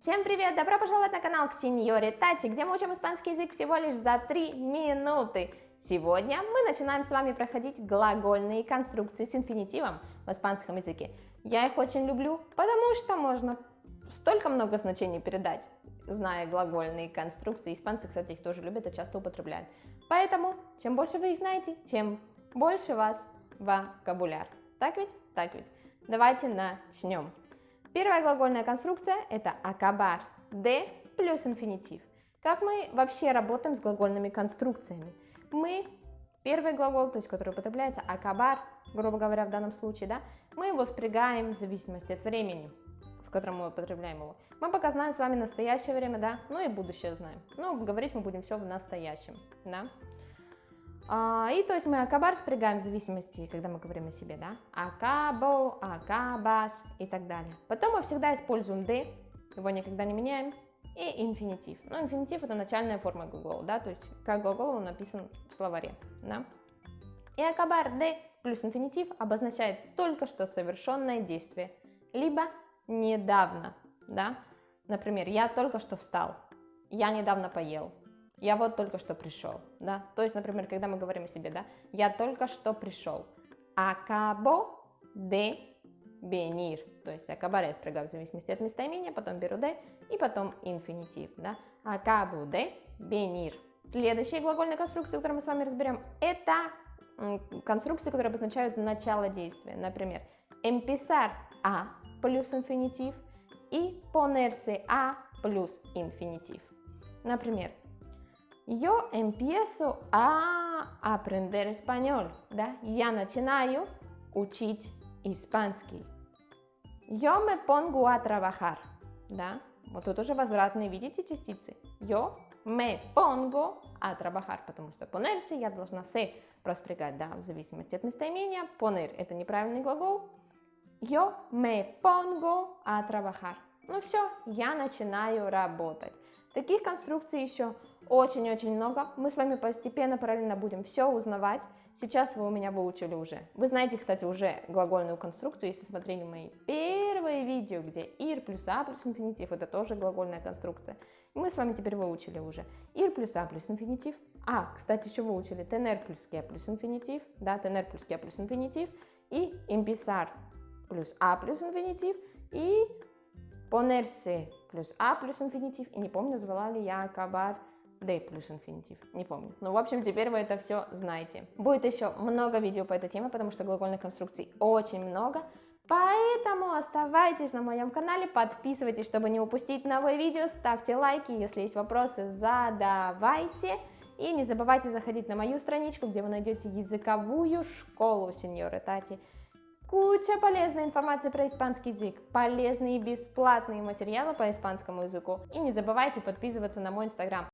Всем привет! Добро пожаловать на канал к Сеньоре Тати, где мы учим испанский язык всего лишь за 3 минуты. Сегодня мы начинаем с вами проходить глагольные конструкции с инфинитивом в испанском языке. Я их очень люблю, потому что можно столько много значений передать, зная глагольные конструкции. Испанцы, кстати, их тоже любят и часто употребляют. Поэтому, чем больше вы их знаете, тем больше вас вокабуляр. Так ведь? Так ведь. Давайте начнем. Первая глагольная конструкция – это acabar, de плюс инфинитив. Как мы вообще работаем с глагольными конструкциями? Мы, первый глагол, то есть который употребляется, acabar, грубо говоря, в данном случае, да, мы его спрягаем в зависимости от времени, в котором мы употребляем его. Мы пока знаем с вами настоящее время, да, ну и будущее знаем. Но говорить мы будем все в настоящем, да. А, и то есть мы акабар спрягаем в зависимости, когда мы говорим о себе, да, акабо, акабас и так далее. Потом мы всегда используем d, его никогда не меняем, и инфинитив. Ну, инфинитив это начальная форма глагола, да, то есть как глагол он написан в словаре, да. И акабар d плюс инфинитив обозначает только что совершенное действие, либо недавно, да. Например, я только что встал, я недавно поел, я вот только что пришел, да, то есть, например, когда мы говорим о себе, да, я только что пришел, acabo de venir, то есть acabar я спрягаю в зависимости от местоимения, потом беру de и потом инфинитив, да, acabo de venir. Следующая глагольная конструкция, которую мы с вами разберем, это конструкции, которые обозначают начало действия, например, empezar a плюс инфинитив и ponerse a плюс инфинитив. Например, yo empiezo a aprender español, да? Я начинаю учить испанский. Yo me pongo a trabajar, да? Вот тут уже возвратные, видите, частицы? Yo me pongo a trabajar, потому что ponerse я должна se проспрягать, да, в зависимости от местоимения. Poner – это неправильный глагол. Yo me pongo a trabajar. Ну все, я начинаю работать. Таких конструкций еще очень-очень много. Мы с вами постепенно, параллельно будем все узнавать. Сейчас вы у меня выучили уже. Вы знаете, кстати, уже глагольную конструкцию, если смотрели мои первые видео, где ir плюс a плюс инфинитив, это тоже глагольная конструкция. Мы с вами теперь выучили уже ir плюс a плюс инфинитив. А, кстати, еще выучили tener плюс que плюс инфинитив, да, tener плюс que плюс инфинитив, и empezar плюс a плюс инфинитив, и ponerse плюс a плюс инфинитив, и не помню, назвала ли я acabar D плюс инфинитив, не помню. Ну, в общем, теперь вы это все знаете. Будет еще много видео по этой теме, потому что глагольных конструкций очень много. Поэтому оставайтесь на моем канале, подписывайтесь, чтобы не упустить новые видео, ставьте лайки, если есть вопросы, задавайте. И не забывайте заходить на мою страничку, где вы найдете языковую школу сеньоры Тати. Куча полезной информации про испанский язык, полезные и бесплатные материалы по испанскому языку. И не забывайте подписываться на мой инстаграм.